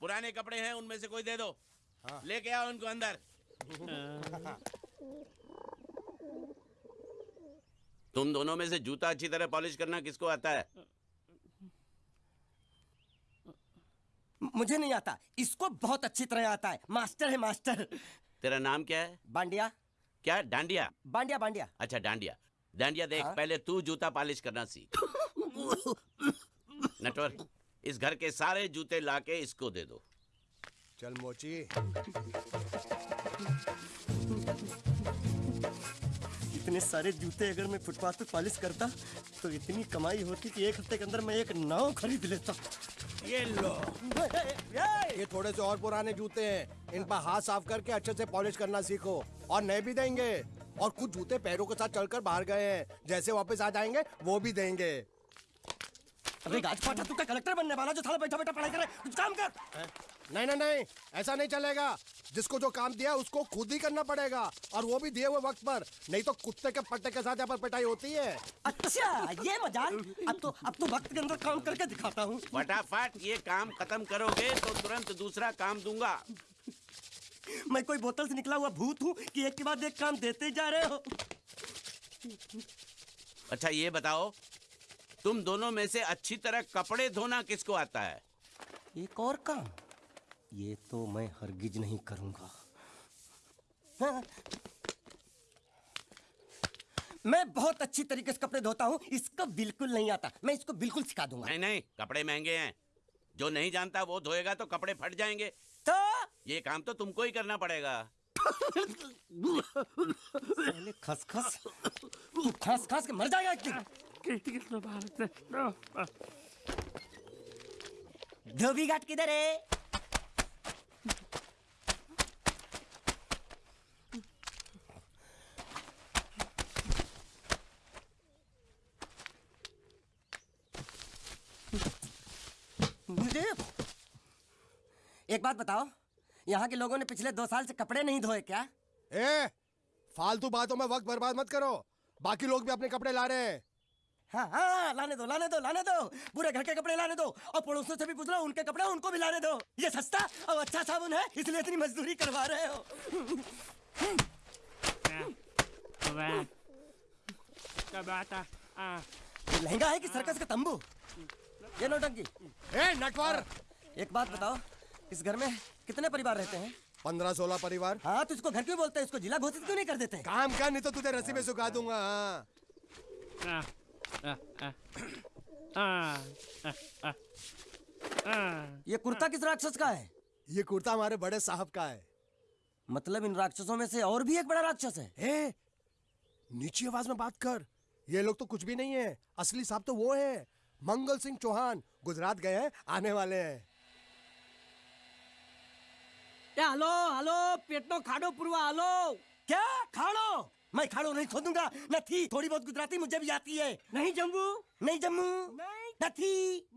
पुराने कपड़े हैं उनमें से कोई दे दो। हाँ। लेके आओ उनको अंदर। तुम दोनों में से जूता अच्छी तरह पॉलिश करना किसको आता है? मुझे नहीं आता। इसको बहुत अच्छी तरह आता है। मास्टर है मास्टर। तेरा नाम क्या है? बांडिया। क्या? डांडिया? बांडिया बांडिया। अच्छा डांडिया। डांडिया देख हाँ? पहले तू जूता पॉलिश करना सीख। नटवर। इस घर के सारे जूते लाके इसको दे दो। चल मोची। इतने सारे जूते अगर मैं फुटपाथ पे पॉलिश करता तो इतनी कमाई होती कि एक हफ़्ते के अंदर मैं एक नाव खरीद लेता। ये लो। ये थोड़े से और पुराने जूते हैं। इन पर हाथ साफ़ करके अच्छे से पॉलिश करना सीखो और नए भी देंगे। और कुछ जूते पैरों के साथ चलकर बाहर गए हैं। जैसे वापस आ जाएँगे वो भी देंगे। अबे गाज पाटा तू क्या कलेक्टर बनने वाला जो थाला बैठा बैठा पढ़ाई करे कुछ काम कर। नहीं नहीं नहीं ऐसा नहीं चलेगा। जिसको जो काम दिया उसको खुद ही करना पड़ेगा। और वो भी दिए हुए वक्त पर। नहीं तो कुत्ते के पट्टे के साथ यहाँ पर पिटाई होती है। अच्छा ये मज़ाक। अब तो अब तो वक्त के अंदर काम करके दिखाता हूँ। फटाफट ये काम खत्म करोगे तो तुरंत दूसरा काम दूँगा। मैं कोई बोतल से निकला हुआ भूत हूँ कि एक के बाद एक काम देते जा रहे हो। अच्छा ये बताओ तुम दोनों में से अच्छी तरह कपड़े धोना किसको आता है? एक और काम। ये तो मैं हरगिज नहीं करूँगा। हाँ। मैं बहुत अच्छी तरीके से कपड़े धोता हूँ इसको बिल्कुल नहीं आता। मैं इसको बिल्कुल सिखा दूँगा। नहीं नहीं कपड़े महँगे हैं। जो नहीं जानता वो धोएगा तो कपड़े फट जाएँगे। तो? ये काम तो तुमको ही करना पड़ेगा। पहले खस खस तू खस खस के मर जाएगा धोबी घाट किधर है? एक बात बताओ, यहाँ के लोगों ने पिछले दो साल से कपड़े नहीं धोए क्या? ए, फालतू बातों में वक्त बर्बाद मत करो, बाकी लोग भी अपने कपड़े ला रहे हैं। हाँ हाँ लाने दो लाने दो लाने दो। पूरे घर के कपड़े लाने दो। और पड़ोसियों से भी पूछ लो उनके कपड़े उनको भी लाने दो। ये सस्ता और अच्छा साबुन है इसलिए इतनी मजदूरी करवा रहे हो। लहंगा है कि सर्कस का तंबू? ये नौटंकी ए नटवर! एक बात बताओ इस घर में कितने परिवार रहते हैं? पंद्रह सोलह परिवार। हाँ तो इसको घर क्यों बोलते हैं? इसको जिला घोषित क्यों नहीं कर देते? काम कर नहीं तो तुझे रस्सी में सुखा दूँगा हाँ। ये कुर्ता किस राक्षस का है? ये कुर्ता हमारे बड़े साहब का है। मतलब इन राक्षसों में से और भी एक बड़ा राक्षस है? ए, नीची आवाज़ में बात कर। ये लोग तो कुछ भी नहीं है। असली साहब तो वो है। मंगल सिंह चौहान गुजरात गए हैं आने वाले हैं। हेलो हेलो पेटनो खाड़ो पुरवा हेलो। क्या? खाड़ो? मैं खाड़ो नहीं खोदूँगा। न थी थोड़ी बहुत गुजराती मुझे भी आती है। नहीं जम्मू? नहीं जम्मू। नहीं। थी।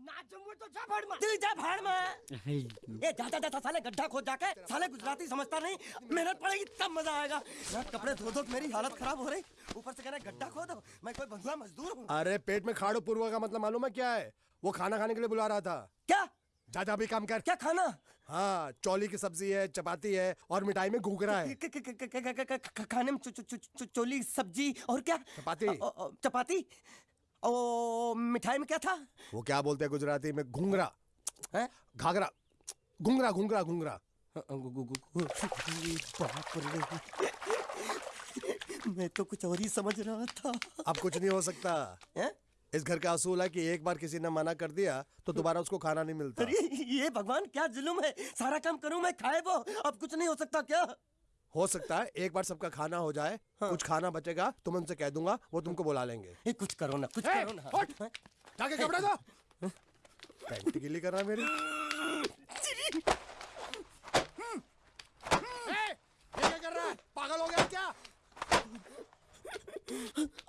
ना जम्मू तो जा भाड़ में तू जा भाड़ में ए जाता जाता साले गड्ढा खोद जाके। साले गुजराती समझता नहीं। मेहनत पड़ेगी तब मज़ा आएगा। ना कपड़े धो धो मेरी हालत खराब हो रही। ऊपर से कह रहे गड्ढा खोदो। मैं कोई बंधुआ मजदूर हूँ। अरे पेट में खाड़ो पूर्वा का मतलब मालूम है क्या है? वो खाना खाने के लिए बुला रहा था। क्या? ज़्यादा भी काम कर। क्या खाना? हाँ चोली की सब्ज़ी है चपाती है और मिठाई में घुघरा है। खाने में चोली सब्ज़ी और क्या? चपाती। चपाती? ओ मिठाई में क्या था? वो क्या बोलते हैं गुजराती में? घुंघरा। घाघरा। घुंगरा घुंगरा घुंगरा मैं तो कुछ और ही समझ रहा था। अब कुछ नहीं हो सकता। है? इस घर का असूल है कि एक बार किसी ने मना कर दिया तो दोबारा उसको खाना नहीं मिलता। अरे ये भगवान क्या जुल्म है? सारा काम करूँ मैं खाए वो। अब कुछ नहीं हो सकता क्या? हो सकता है एक बार सबका खाना हो जाए हाँ। कुछ खाना बचेगा तो मैं उनसे कह दूँगा वो तुमको बुला लेंगे। ये कुछ करो ना कुछ ए, करो ना! जाके कपड़े दो। पैंट गिली कर रहा है मेरी। ए, ये क्या कर रहा है? पागल हो गया क्या?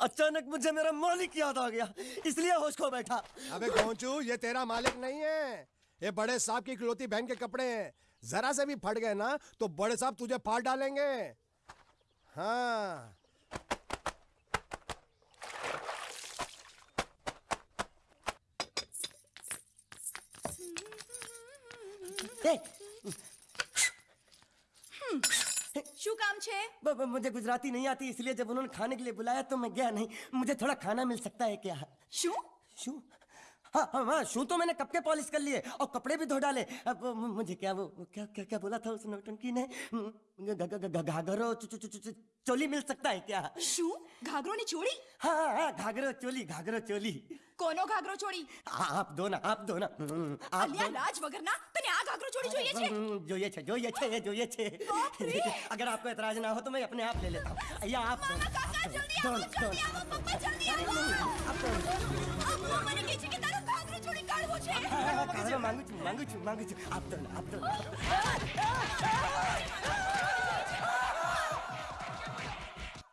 अचानक मुझे मेरा मालिक याद आ गया इसलिए होश खो बैठा। अबे गोंचू ये तेरा मालिक नहीं है। ये बड़े साहब की इकलौती बहन के कपड़े हैं। जरा से भी फट गए ना तो बड़े साहब तुझे फाड़ डालेंगे। हाँ। ए, શું કામ છે ब- ब- मुझे गुजराती नहीं आती इसलिए जब उन्होंने खाने के लिए बुलाया तो मैं गया नहीं मुझे थोड़ा खाना मिल सकता है क्या શું शू हाँ हाँ हाँ शू तो मैंने कब के पॉलिश कर लिए और कपड़े भी धो डाले अब वो मु- मुझे क्या वो वो क्या क्या क्या बोला था उस नौटंकी ने ग- ग- ग- ग- घाघरो चो- चो- चो- चो- चोली मिल सकता है क्या શું ઘાઘરો ની ચોળી हाँ हाँ हाँ घाघरो चोली घाघरो चोली કોનો ઘાઘરો ચોળી हाँ, आप दो ना आप दो ना हम्म, आप અલ્યા दो ना। લાજ વગરના તને આ ઘાઘરો ચોળી જોઈએ છે हम्म, જોઈએ છે જોઈએ છે જોઈએ છે बाप रे! अगर आपको एतराज ना हो तो मैं अपने आप ले लेता हूँ या आप दो ना, आप કાકા दो જલ્દી दो આવો ना, दो જલ્દી ना। આવો પપ્પા જલ્દી આવો आप दो ना। અમ્મા મને કહે છે કે તારો ઘાઘરો ચોળી કાઢવો છે हाँ, हाँ, खाना मांगू છું मांगू છું मांगू છું आप दो ना आप दो ना।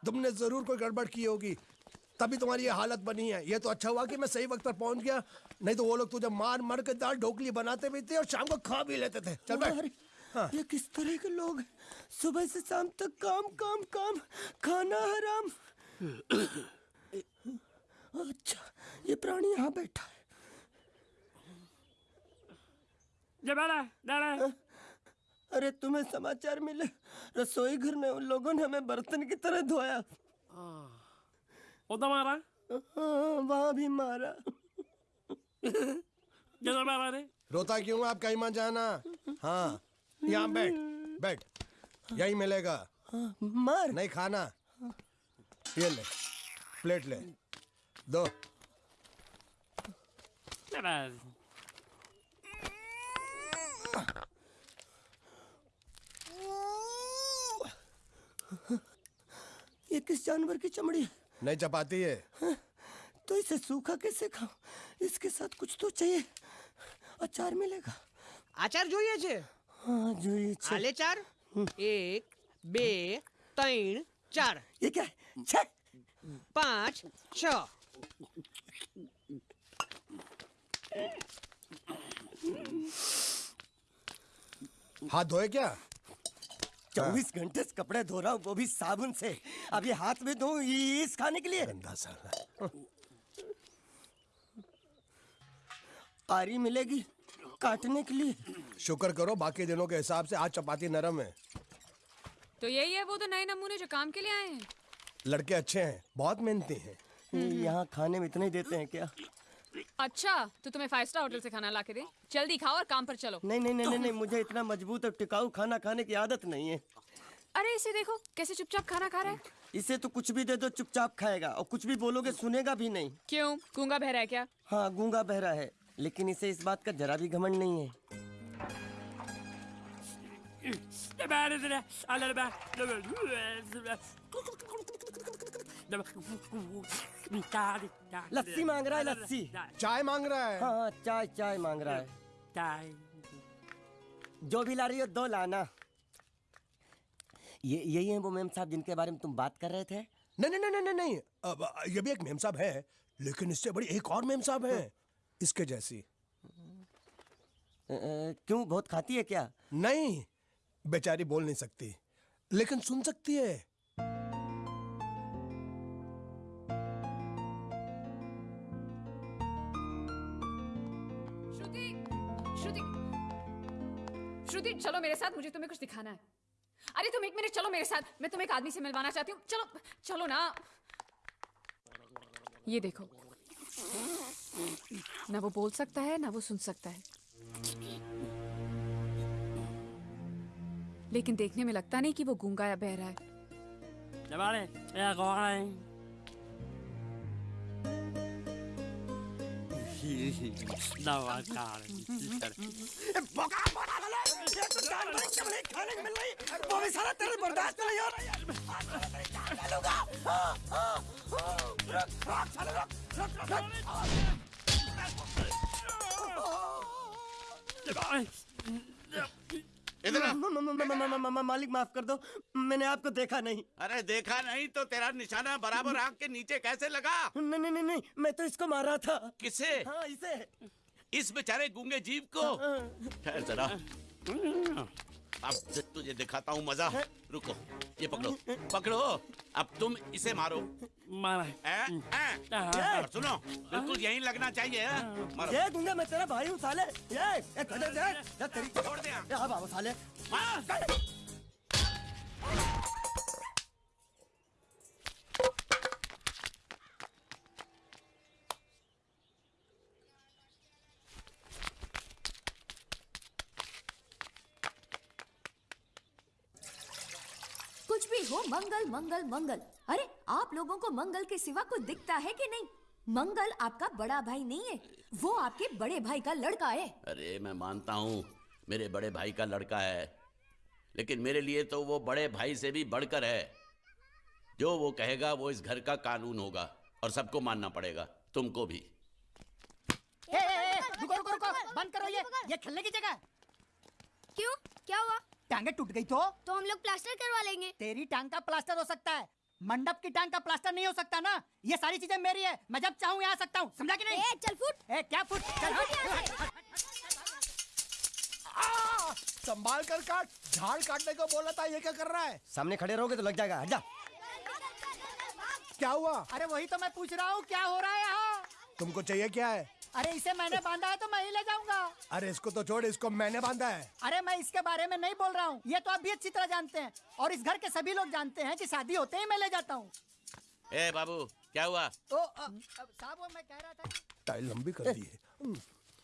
तुमने जरूर कोई गड़बड़ की होगी तभी तुम्हारी ये हालत बनी है। ये तो अच्छा हुआ कि मैं सही वक्त पर पहुँच गया। नहीं तो वो लोग तुझे मार मार के दाल ढोकली बनाते भी थे और शाम को खा भी लेते थे। चल बैठ। अरे, ये किस तरह के लोग सुबह से शाम तक काम काम काम खाना हराम। अच्छा ये प्राणी यहाँ बैठा है। अरे तुम्हें समाचार मिले। रसोई घर में उन लोगों ने हमें बर्तन की तरह धोया। उधर मारा? हाँ, वहाँ भी मारा। किधर मारा रे रोता क्यों आप कहीं मत जाना? हाँ यहाँ बैठ बैठ। यही मिलेगा। हाँ, मार। नहीं खाना। ये ले प्लेट ले। दो। ये किस जानवर की चमड़ी है? नहीं चपाती है तो इसे सूखा कैसे खाऊं इसके साथ कुछ तो चाहिए अचार मिलेगा આચાર જોઈએ છે हाँ જોઈએ છે આલે ચાર એક બે ત્રણ ચાર ये क्या है छे પાંચ છ हाथ धोए क्या चौबीस घंटे से कपड़े धो रहा हूँ वो भी साबुन से। अब ये हाथ में धो इस खाने के लिए। गंदा साला आरी मिलेगी काटने के लिए। शुक्र करो बाकी दिनों के हिसाब से आज चपाती नरम है। तो यही है वो तो नए नमूने जो काम के लिए आए हैं। लड़के अच्छे हैं बहुत मेहनती हैं। यहाँ खाने में इतने देते हैं क्या? अच्छा तो तुम्हें फाइव स्टार होटल से खाना ला के दे जल्दी खाओ और काम पर चलो नहीं नहीं नहीं नहीं, नहीं मुझे इतना मज़बूत और टिकाऊ खाना खाने की आदत नहीं है अरे इसे देखो कैसे चुपचाप खाना खा रहा है इसे तो कुछ भी दे दो चुपचाप खाएगा और कुछ भी बोलोगे सुनेगा भी नहीं क्यों गूँगा बहरा है क्या हाँ गूँगा बहरा है लेकिन इसे इस बात का जरा भी घमंड नहीं है लस्सी मांग रहा है लस्सी। चाय मांग रहा है। हाँ चाय चाय मांग रहा है। चाय जो भी ला रही हो दो लाना। ये यही है वो मेम साहब जिनके बारे में तुम बात कर रहे थे? नहीं नहीं नहीं नहीं नहीं। अब ये भी एक मेम साहब है लेकिन इससे बड़ी एक और मेम साहब है इसके जैसी। क्यों बहुत खाती है क्या? नहीं बेचारी बोल नहीं सकती लेकिन सुन सकती है। श्रुति, चलो मेरे साथ, मुझे तुम्हें कुछ दिखाना है। अरे तुम एक मिनट, चलो मेरे साथ, मैं तुम्हें एक आदमी से मिलवाना चाहती हूँ। चलो चलो ना। ये देखो। ना वो बोल सकता है, ना वो सुन सकता है। लेकिन देखने में लगता नहीं कि वो गूँगा या बहरा है। वो भी सारा तेरे बर्दाश्त नहीं हो रहा इधर मालिक माफ़ कर दो। मैंने आपको देखा नहीं। अरे देखा नहीं तो तेरा निशाना बराबर आग के नीचे कैसे लगा? नहीं नहीं नहीं नहीं मैं तो इसको मारा था। किसे? हाँ इसे। इस बेचारे गूँगे जीव को। ठहर जरा। अब तुझे दिखाता हूँ मज़ा। रुको ये पकड़ो। पकड़ो अब तुम इसे मारो। मारा है। ए, ए, ए, सुनो बिल्कुल यही लगना चाहिए हाँ? मारो। ये दूँगा मैं तेरा भाई हूँ साले। ये छोड़ दे। हाँ साले। हो मंगल मंगल मंगल। अरे आप लोगों को मंगल के सिवा कुछ दिखता है कि नहीं? मंगल आपका बड़ा भाई नहीं है। वो आपके बड़े भाई का लड़का है। अरे मैं मानता हूँ मेरे बड़े भाई का लड़का है। लेकिन मेरे लिए तो वो बड़े भाई से भी बढ़कर है। जो वो कहेगा वो इस घर का कानून होगा और सबको मानना पड़ेगा तुमको भी। ए, ए, ए, रुको रुको रुको बंद करो ये ये खेलने की जगह। क्यों? क्या हुआ? टांगे टूट गई तो? तो हम लोग प्लास्टर करवा लेंगे। तेरी टांग का प्लास्टर हो सकता है। मंडप की टांग का प्लास्टर नहीं हो सकता ना? ये सारी चीज़ें मेरी है। मैं जब चाहूँ यहाँ सकता हूँ। समझा कि नहीं? ए चल फुट। ए क्या फुट? चल संभाल कर काट। झाड़ काटने को बोला था ये क्या कर रहा है? सामने खड़े रहोगे तो लग जाएगा। हट जा। क्या हुआ? अरे वही तो मैं पूछ रहा हूँ क्या हो रहा है यहाँ? तुमको चाहिए क्या है? अरे इसे मैंने बांधा है तो मैं ही ले जाऊँगा। अरे इसको तो छोड़ इसको मैंने बांधा है। अरे मैं इसके बारे में नहीं बोल रहा हूँ। ये तो आप भी अच्छी तरह जानते हैं। और इस घर के सभी लोग जानते हैं कि शादी होते ही मैं ले जाता हूँ। ए बाबू क्या हुआ? तो साहब वो मैं कह रहा था टाइल लंबी कर दी है।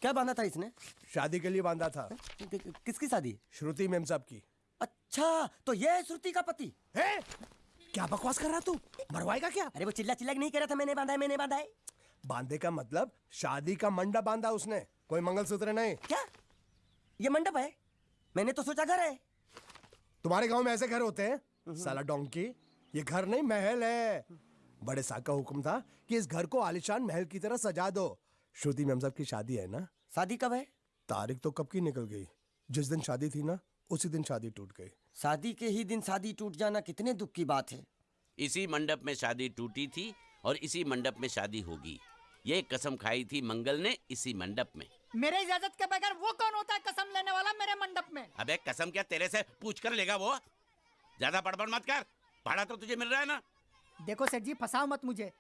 क्या बांधा था इसने? शादी के लिए बांधा था। किसकी शादी? श्रुति मेम साहब की। अच्छा तो ये है श्रुति का पति। है? क्या बकवास कर रहा तू? मरवाएगा क्या? अरे वो चिल्ला चिल्ला नहीं कह रहा था मैंने बांधा है मैंने बांधा है। बांधे का मतलब शादी का मंडप बांधा उसने। कोई मंगलसूत्र नहीं। क्या? ये मंडप है? मैंने तो सोचा घर है। तुम्हारे गाँव में ऐसे घर होते हैं? साला डोंकी ये घर नहीं महल है। बड़े साहब का हुक्म था कि इस घर को आलिशान महल की तरह सजा दो। श्रुति मेम साहब की शादी है ना? शादी कब है? तारीख तो कब की निकल गई? जिस दिन शादी थी ना उसी दिन शादी टूट गई। शादी के ही दिन शादी टूट जाना कितने दुख की बात है। इसी मंडप में शादी टूटी थी और इसी मंडप में शादी होगी। ये कसम खाई थी मंगल ने इसी मंडप में। मेरे इजाज़त के बगैर वो कौन होता है कसम लेने वाला मेरे मंडप में? अबे कसम क्या तेरे से पूछ कर लेगा वो? ज़्यादा बड़बड़ मत कर। भाड़ा तो तुझे मिल रहा है ना? देखो सेठ जी फंसाओ मत मुझे।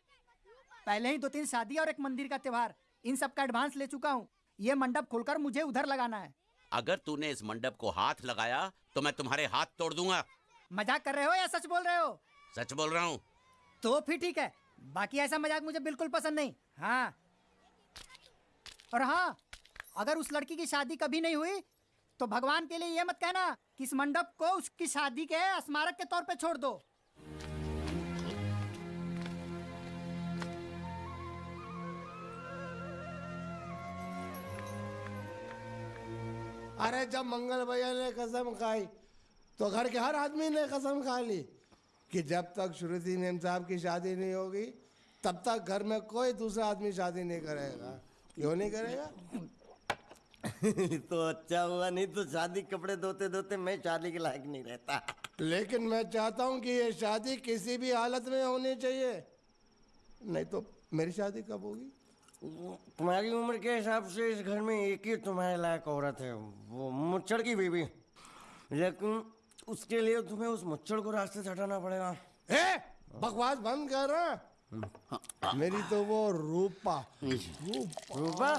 पहले ही दो तीन शादी और एक मंदिर का त्योहार इन सब का एडवांस ले चुका हूँ। ये मंडप खोलकर मुझे उधर लगाना है। अगर तूने इस मंडप को हाथ लगाया तो मैं तुम्हारे हाथ तोड़ दूँगा। मज़ाक कर रहे हो या सच बोल रहे हो? सच बोल रहा हूँ। तो फिर ठीक है। बाकी ऐसा मज़ाक मुझे बिल्कुल पसंद नहीं। हाँ। और हाँ अगर उस लड़की की शादी कभी नहीं हुई तो भगवान के लिए ये मत कहना कि इस मंडप को उसकी शादी के स्मारक के तौर पे छोड़ दो। अरे जब मंगल भैया ने कसम खाई तो घर के हर आदमी ने कसम खा ली। कि जब तक श्रुति नेम साहब की शादी नहीं होगी तब तक घर में कोई दूसरा आदमी शादी नहीं करेगा। क्यों नहीं करेगा? तो अच्छा हुआ नहीं तो शादी कपड़े धोते धोते मैं शादी के लायक नहीं रहता। लेकिन मैं चाहता हूँ कि ये शादी किसी भी हालत में होनी चाहिए। नहीं तो मेरी शादी कब होगी? तुम्हारी उम्र के हिसाब से इस घर में एक ही तुम्हारे लायक औरत है वो मुच्छड़ की बीवी। लेकिन उसके लिए तुम्हें उस मच्छर को रास्ते से हटाना पड़ेगा। ए बकवास बंद कर। रहा मेरी तो वो रूपा। रूपा। रूपा?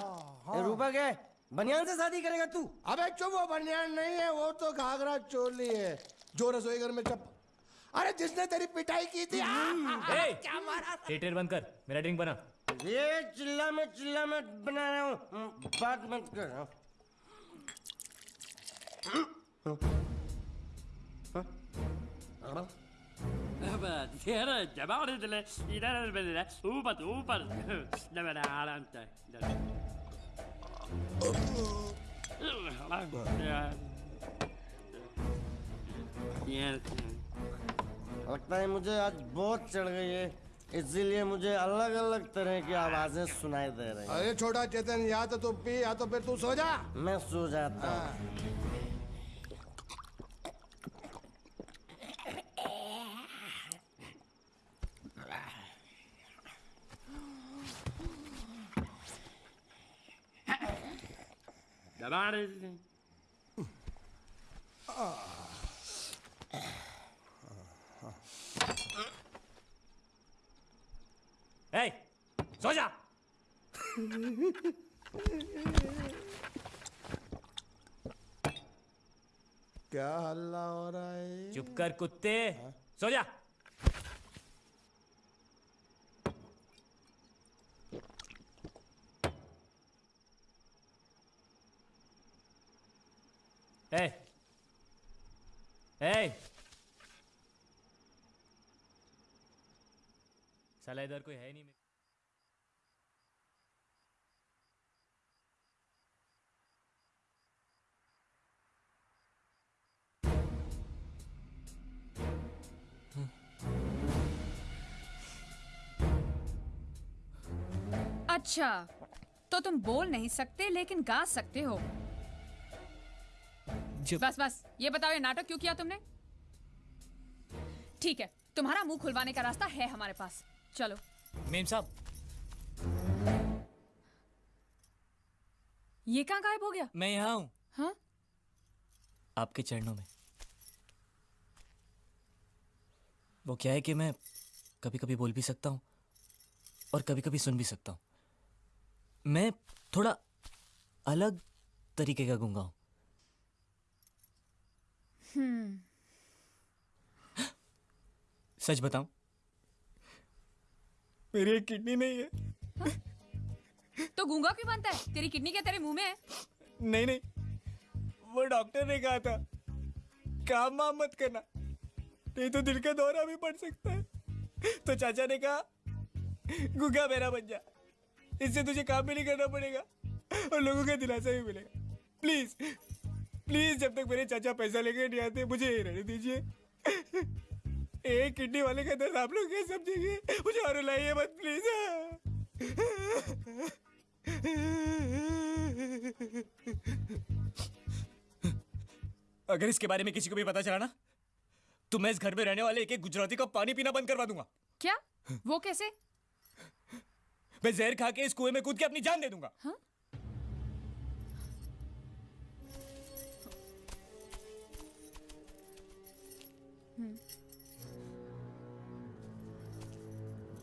ए, रूपा क्या है? बनियान से शादी करेगा तू? अबे चुप वो बनियान नहीं है वो तो घाघरा चोली है। जो रसोई घर में चप। अरे जिसने तेरी पिटाई की थी आ, आ, आ, क्या मारा? थिएटर बंद कर मेरा ड्रिंक बना। ये चिल्ला में चिल्ला में बना रहा हूँ। बात मत कर हाँ। लगता है मुझे आज बहुत चढ़ गई है। इसीलिए मुझे अलग अलग तरह की आवाज़ें सुनाई दे रही हैं। अरे छोटा चेतन या तो तू पी या तो फिर तू सो जा। मैं सो जाता हूँ। about anything? Hey, सो क्या हल्ला हो रहा है? चुप कर कुत्ते। हाँ? सो जा साला इधर कोई है नहीं मेरे अच्छा तो तुम बोल नहीं सकते लेकिन गा सकते हो। जब बस बस ये बताओ ये नाटक क्यों किया तुमने? ठीक है तुम्हारा मुँह खुलवाने का रास्ता है हमारे पास। चलो। मेम साहब। ये कहाँ गायब हो गया? मैं यहाँ हूँ। हाँ? आपके चरणों में। वो क्या है कि मैं कभी कभी बोल भी सकता हूँ और कभी कभी सुन भी सकता हूँ। मैं थोड़ा अलग तरीके का गूँगा हूँ। सच बताऊँ? मेरी एक किडनी नहीं है। तो गूँगा क्यों बनता है? तेरी किडनी क्या तेरे मुँह में है? नहीं नहीं। वो डॉक्टर ने कहा था काम वाम मत करना। नहीं तो दिल का दौरा भी पड़ सकता है। तो चाचा ने कहा गुगा मेरा बन जा। इससे तुझे काम भी नहीं करना पड़ेगा और लोगों का दिलासा भी मिलेगा। प्लीज़ प्लीज़ जब तक मेरे चाचा पैसा लेके नहीं आते मुझे यही रहने दीजिए। एक किडनी वाले का दर्द आप लोग कैसे समझेंगे? मुझे और रुलाइए मत प्लीज़ अगर इसके बारे में किसी को भी पता चला ना तो मैं इस घर में रहने वाले एक एक गुजराती का पानी पीना बंद करवा दूँगा। क्या? वो कैसे? मैं जहर खा के इस कुएँ में कूद के अपनी जान दे दूँगा। हाँ?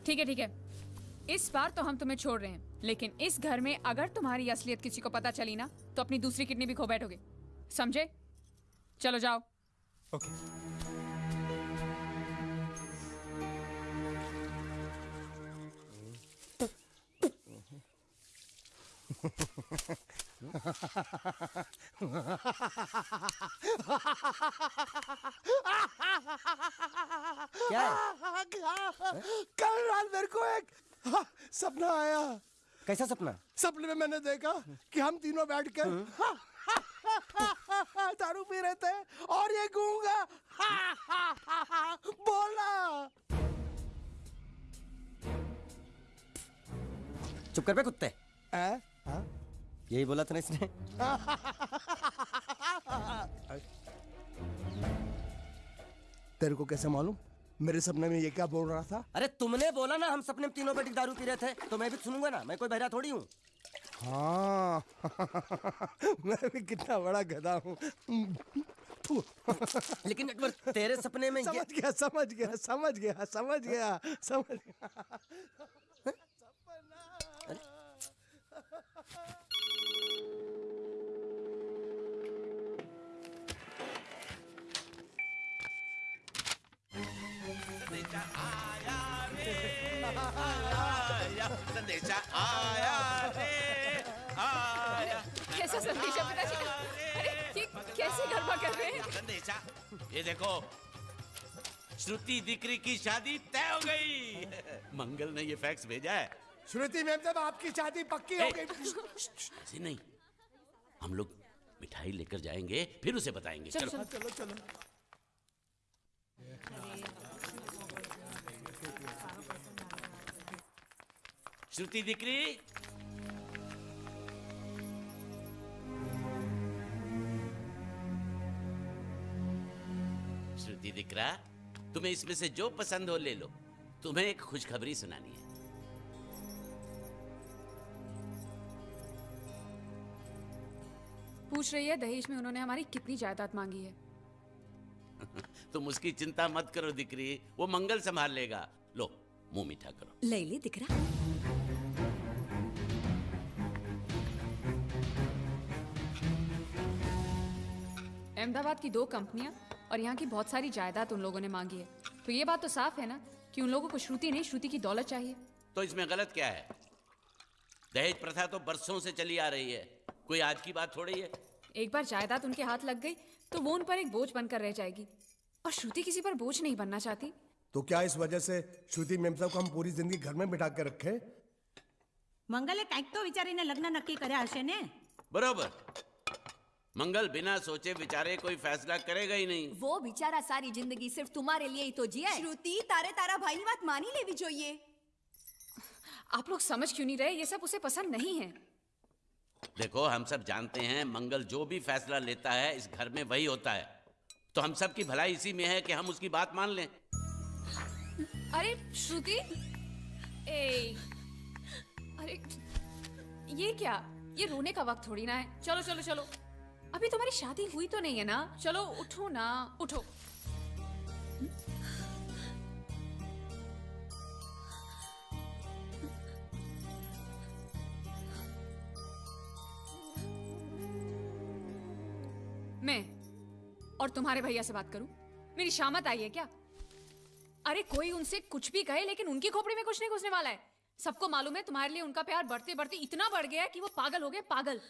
ठीक है ठीक है। इस बार तो हम तुम्हें छोड़ रहे हैं लेकिन इस घर में अगर तुम्हारी असलियत किसी को पता चली ना तो अपनी दूसरी किडनी भी खो बैठोगे। समझे? चलो जाओ। ओके क्या कल रात मेरे को एक सपना आया। कैसा सपना? सपने में मैंने देखा कि हम तीनों बैठ कर दारू पी रहे थे और ये गूँगा। बोला। चुप कर पे कुत्ते? यही बोला था ना इसने? तेरे को कैसे मालूम? मेरे सपने में ये क्या बोल रहा था? अरे तुमने बोला ना हम सपने में तीनों के दारू पी रहे थे तो मैं भी सुनूँगा ना मैं कोई बहरा थोड़ी हूँ। हाँ। मैं भी कितना बड़ा गधा हूँ। लेकिन एक बार तेरे सपने में समझ गया समझ गया समझ गया समझ गया समझ गया। संदेशा आया रे आया कैसा संदेश पिताजी अरे ये कैसे गरबा कर रहे हैं? संदेशा ये देखो श्रुति दिकरी की शादी तय हो गई। मंगल ने ये फैक्स भेजा है। श्रुति मैम जब आपकी शादी पक्की हो गई। ऐसे नहीं हम लोग मिठाई लेकर जाएँगे फिर उसे बताएँगे चलो, चलो चलो चलो श्रुति दिकरी श्रुति दिकरा तुम्हें इसमें से जो पसंद हो ले लो। तुम्हें एक खुशखबरी सुनानी है। पूछ रही है दहेज में उन्होंने हमारी कितनी जायदाद मांगी है। तुम उसकी चिंता मत करो दिकरी वो मंगल संभाल लेगा। लो मुँह मीठा करो। ले दिख रहा? अहमदाबाद की दो कंपनियां और यहाँ की बहुत सारी जायदाद उन लोगों ने मांगी है तो ये बात तो साफ है ना कि उन लोगों को श्रुति नहीं श्रुति की दौलत चाहिए तो इसमें गलत क्या है दहेज प्रथा तो बरसों से चली आ रही है कोई आज की बात थोड़ी है एक बार जायदाद उनके हाथ लग गई तो वो उन पर एक बोझ बनकर रह जाएगी और श्रुति किसी पर बोझ नहीं बनना चाहती तो क्या इस वजह से श्रुति मेम साहब को हम पूरी जिंदगी घर में बिठा के रखे મંગલે કાંઈક તો વિચારીને લગ્ન નક્કી કર્યા હશે ને बरोबर मंगल बिना सोचे बिचारे कोई फैसला करेगा ही नहीं। वो बिचारा सारी ज़िंदगी सिर्फ़ तुम्हारे लिए ही तो जिया है। श्रुति तारे तारा भाई बात मानी लेवी ये। आप लोग समझ क्यों नहीं रहे? ये सब उसे पसंद नहीं है। देखो हम सब जानते हैं मंगल जो भी फैसला लेता है इस घर में वही होता है। तो हम सब की भलाई इसी में है कि हम उसकी बात मान लें। अरे श्रुति? ए अरे ये क्या? ये रोने का वक्त थोड़ी ना है। चलो चलो चलो। अभी तुम्हारी शादी हुई तो नहीं है ना? चलो उठो ना। उठो। मैं और तुम्हारे भैया से बात करूँ? मेरी शामत आई है क्या? अरे कोई उनसे कुछ भी कहे लेकिन उनकी खोपड़ी में कुछ नहीं घुसने वाला है। सबको मालूम है तुम्हारे लिए उनका प्यार बढ़ते बढ़ते इतना बढ़ गया कि वो पागल हो गए पागल।